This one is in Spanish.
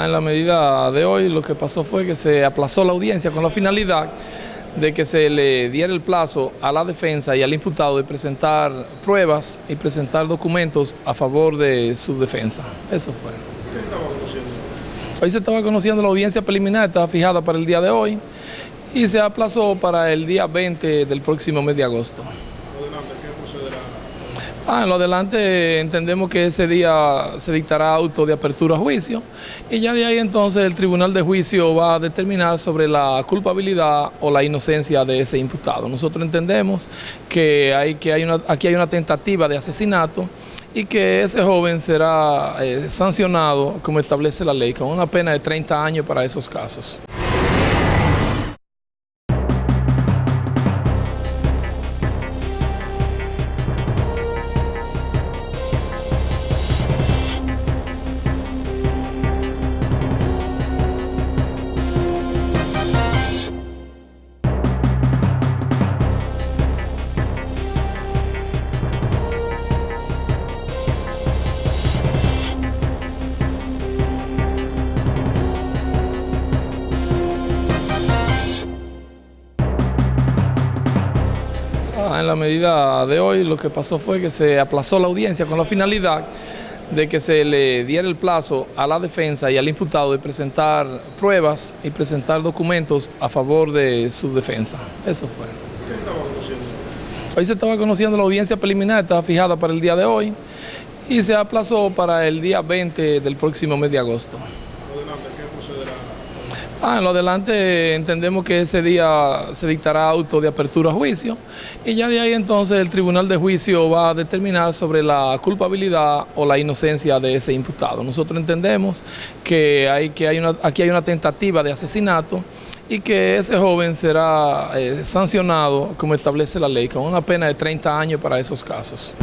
En la medida de hoy lo que pasó fue que se aplazó la audiencia con la finalidad de que se le diera el plazo a la defensa y al imputado de presentar pruebas y presentar documentos a favor de su defensa. Eso fue. ¿Qué estaba conociendo? Hoy se estaba conociendo la audiencia preliminar, estaba fijada para el día de hoy y se aplazó para el día 20 del próximo mes de agosto. Adelante, ¿qué procederá? Ah, en lo adelante entendemos que ese día se dictará auto de apertura a juicio y ya de ahí entonces el tribunal de juicio va a determinar sobre la culpabilidad o la inocencia de ese imputado. Nosotros entendemos que, hay, que hay una, aquí hay una tentativa de asesinato y que ese joven será eh, sancionado como establece la ley con una pena de 30 años para esos casos. En la medida de hoy lo que pasó fue que se aplazó la audiencia con la finalidad de que se le diera el plazo a la defensa y al imputado de presentar pruebas y presentar documentos a favor de su defensa. Eso fue. ¿Qué estaba conociendo? Hoy se estaba conociendo la audiencia preliminar, estaba fijada para el día de hoy y se aplazó para el día 20 del próximo mes de agosto. Ah, en lo adelante entendemos que ese día se dictará auto de apertura a juicio y ya de ahí entonces el tribunal de juicio va a determinar sobre la culpabilidad o la inocencia de ese imputado. Nosotros entendemos que, hay, que hay una, aquí hay una tentativa de asesinato y que ese joven será eh, sancionado como establece la ley con una pena de 30 años para esos casos.